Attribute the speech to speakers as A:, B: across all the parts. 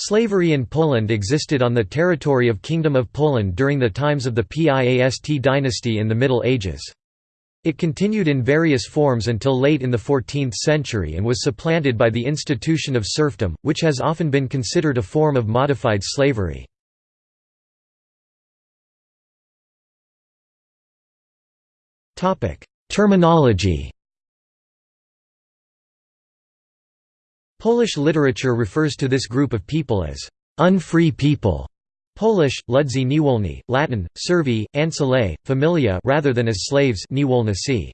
A: Slavery in Poland existed on the territory of Kingdom of Poland during the times of the Piast dynasty in the Middle Ages. It continued in various forms until late in the 14th century and was supplanted by the institution of serfdom, which has often been considered a form of modified slavery. Terminology Polish literature refers to this group of people as unfree people. Polish, Ludzi niewolni, Latin, servi, ancillae, familia rather than as slaves niewolnicy.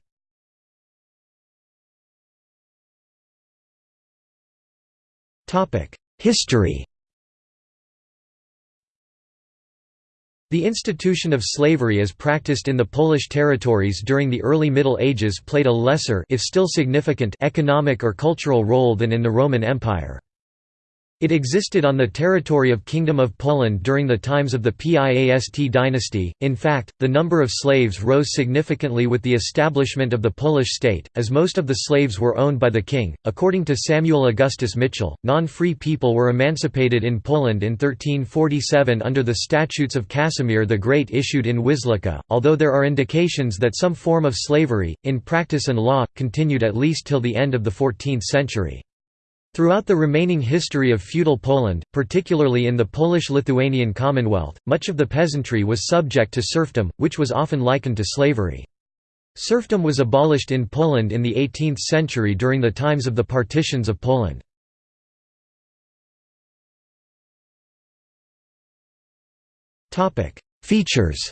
A: History The institution of slavery as practiced in the Polish territories during the early Middle Ages played a lesser if still significant economic or cultural role than in the Roman Empire. It existed on the territory of Kingdom of Poland during the times of the Piast dynasty. In fact, the number of slaves rose significantly with the establishment of the Polish state, as most of the slaves were owned by the king. According to Samuel Augustus Mitchell, non free people were emancipated in Poland in 1347 under the Statutes of Casimir the Great issued in Wiślica, although there are indications that some form of slavery, in practice and law, continued at least till the end of the 14th century. Throughout the remaining history of feudal Poland, particularly in the Polish-Lithuanian Commonwealth, much of the peasantry was subject to serfdom, which was often likened to slavery. Serfdom was abolished in Poland in the 18th century during the times of the partitions of Poland. Features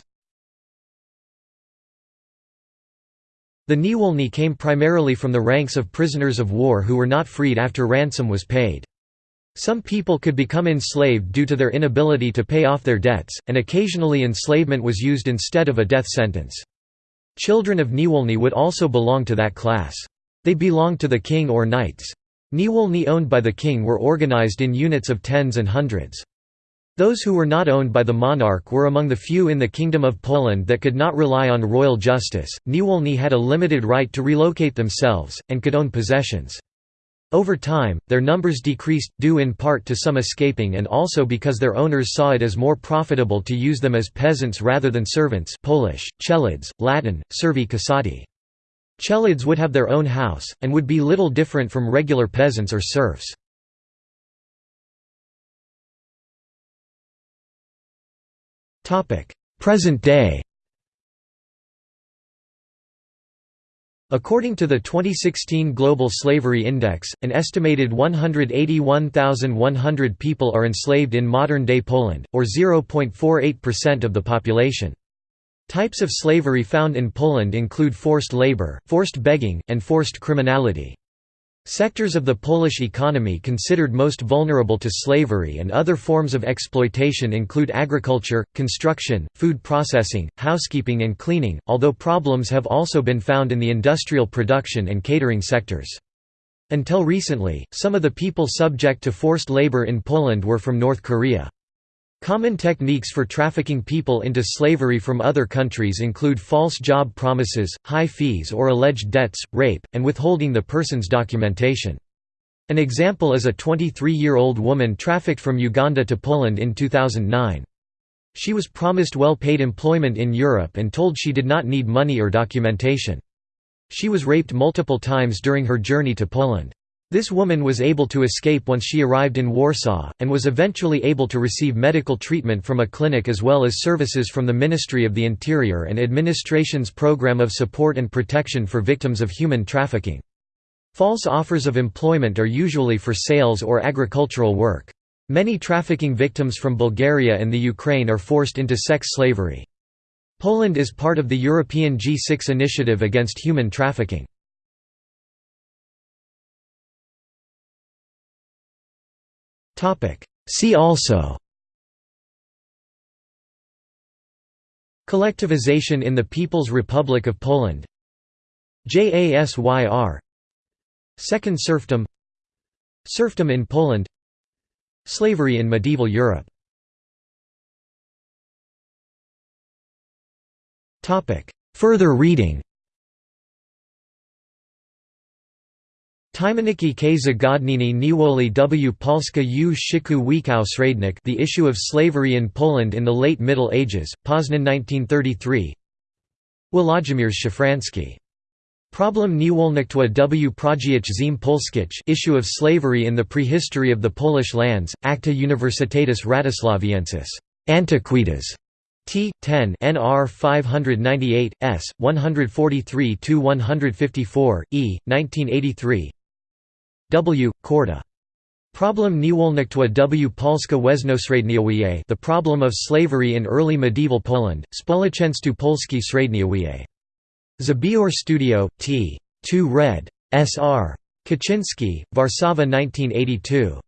A: The Niewolny came primarily from the ranks of prisoners of war who were not freed after ransom was paid. Some people could become enslaved due to their inability to pay off their debts, and occasionally enslavement was used instead of a death sentence. Children of Niewolny would also belong to that class. They belonged to the king or knights. Niewolny owned by the king were organized in units of tens and hundreds. Those who were not owned by the monarch were among the few in the Kingdom of Poland that could not rely on royal justice. Niewolny had a limited right to relocate themselves, and could own possessions. Over time, their numbers decreased, due in part to some escaping and also because their owners saw it as more profitable to use them as peasants rather than servants Polish, Chelids, Latin, servi casati. Chelids would have their own house, and would be little different from regular peasants or serfs. Present day According to the 2016 Global Slavery Index, an estimated 181,100 people are enslaved in modern-day Poland, or 0.48% of the population. Types of slavery found in Poland include forced labor, forced begging, and forced criminality. Sectors of the Polish economy considered most vulnerable to slavery and other forms of exploitation include agriculture, construction, food processing, housekeeping and cleaning, although problems have also been found in the industrial production and catering sectors. Until recently, some of the people subject to forced labor in Poland were from North Korea. Common techniques for trafficking people into slavery from other countries include false job promises, high fees or alleged debts, rape, and withholding the person's documentation. An example is a 23-year-old woman trafficked from Uganda to Poland in 2009. She was promised well-paid employment in Europe and told she did not need money or documentation. She was raped multiple times during her journey to Poland. This woman was able to escape once she arrived in Warsaw, and was eventually able to receive medical treatment from a clinic as well as services from the Ministry of the Interior and Administration's Program of Support and Protection for Victims of Human Trafficking. False offers of employment are usually for sales or agricultural work. Many trafficking victims from Bulgaria and the Ukraine are forced into sex slavery. Poland is part of the European G6 initiative against human trafficking. See also. Collectivization in the People's Republic of Poland. JASYR Second serfdom. Serfdom in Poland. Slavery in medieval Europe. Further reading Tymaniki k zagodnieni niewoli w Polska u shiku wikał srednik The Issue of Slavery in Poland in the Late Middle Ages, Poznan 1933 Włodzimierz Szafranski. Problem niewolnictwa w Pradziech ziem Polskich Issue of Slavery in the Prehistory of the Polish Lands, Acta Universitatis Wratislaviensis. Antiquitas. T. 10 NR 598, S. 143–154, E. 1983 W. Korda. Problem niewolnictwa w Polska Weznosredniowie The Problem of Slavery in Early Medieval Poland, Społeczeństwo Polskie Średniowie. Zabior Studio, T. 2 Red. S. R. Kuczynski, Warszawa 1982.